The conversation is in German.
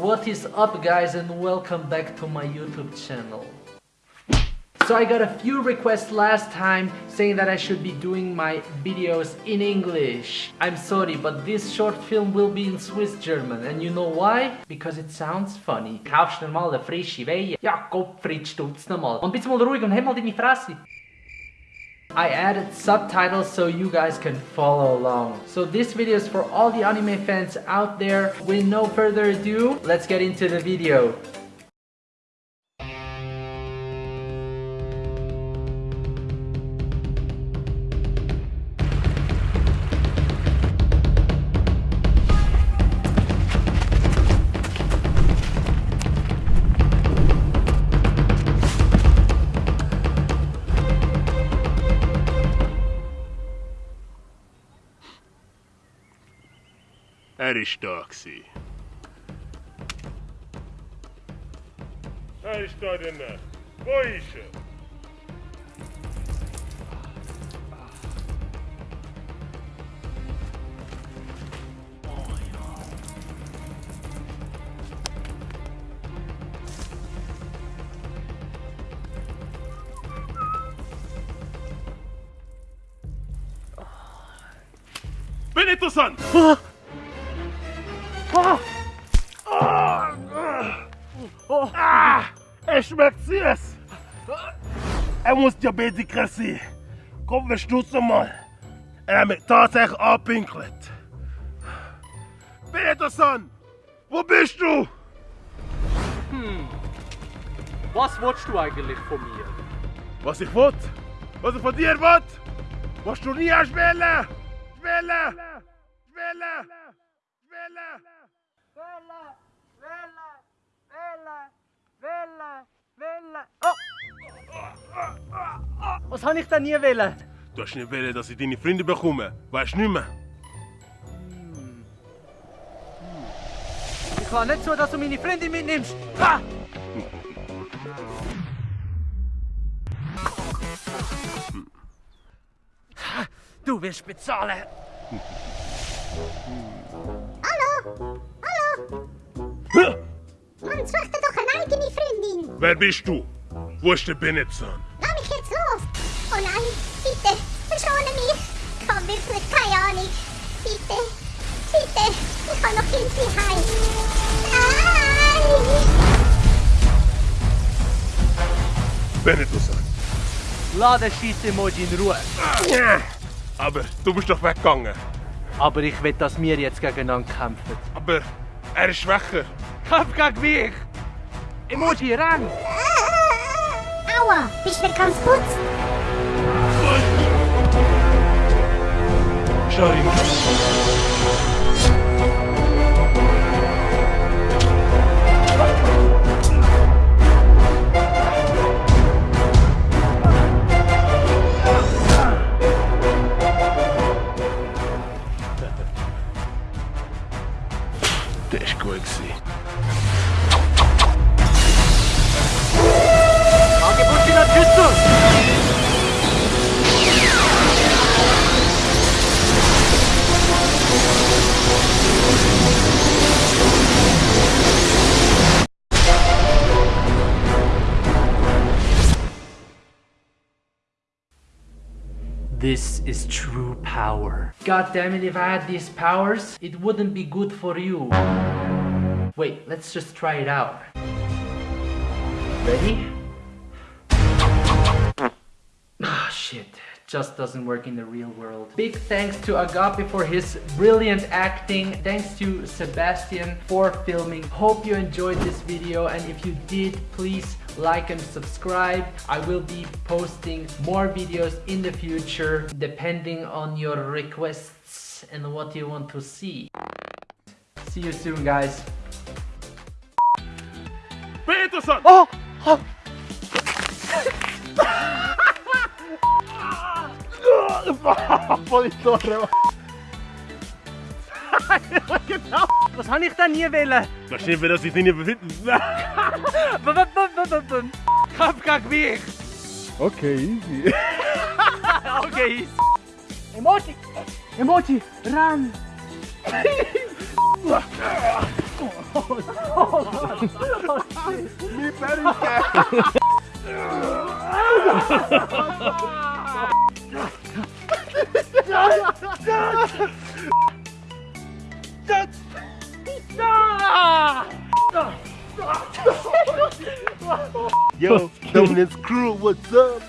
What is up guys and welcome back to my YouTube channel. So I got a few requests last time saying that I should be doing my videos in English. I'm sorry, but this short film will be in Swiss German. And you know why? Because it sounds funny. Kaufst du mal eine frische Weihe? Ja. Und bist mal ruhig und mal deine Fresse. I added subtitles so you guys can follow along. So this video is for all the anime fans out there. With no further ado, let's get into the video. aristocracy. Aristotle'na, bu işi. Benetton! Ah! Er? Bin interessant! Ah, er schmeckt süß! Er muss Diabetiker sein. Komm, wir stutzen mal. Er hat mich tatsächlich angepinkelt. Peterson! Wo bist du? Was willst du eigentlich von mir? Was ich will? Was ich von dir will? Was du nie hast wollen? Wollen! Was habe ich denn nie wollen? Du hast nicht wollen, dass ich deine Freunde bekomme. Weißt du nicht mehr? Ich kann nicht so, dass du meine Freundin mitnimmst. Ha! Du wirst bezahlen. Mann, such dir doch eine eigene Freundin. Wer bist du? Wo ist der Benetson? Oh nein, bitte, verschone mich. Ich habe wirklich keine Ahnung. Bitte, bitte, ich kann noch irgendwie heim. Nein! Benetson. Lass den Scheiss-Emoji in Ruhe. Aber du bist doch weggegangen. Aber ich will, dass wir jetzt gegeneinander kämpfen. Aber er ist schwächer. Kampf gegen mich! Emoji, renn! Aua, bist du ganz putzt? Charlie. This is true power. God damn it, if I had these powers, it wouldn't be good for you. Wait, let's just try it out. Ready? Ah, shit. Just doesn't work in the real world. Big thanks to Agape for his brilliant acting. Thanks to Sebastian for filming. Hope you enjoyed this video and if you did, please like and subscribe. I will be posting more videos in the future depending on your requests and what you want to see. See you soon guys. Peterson! Oh! oh. Voll in genau. Was habe ich denn nie wollen? Wahrscheinlich, weil das sich nicht befinden. Kampf mich. Okay, easy. okay, easy. Emoji. Emoji, run. Yo, Dominance crew, what's up?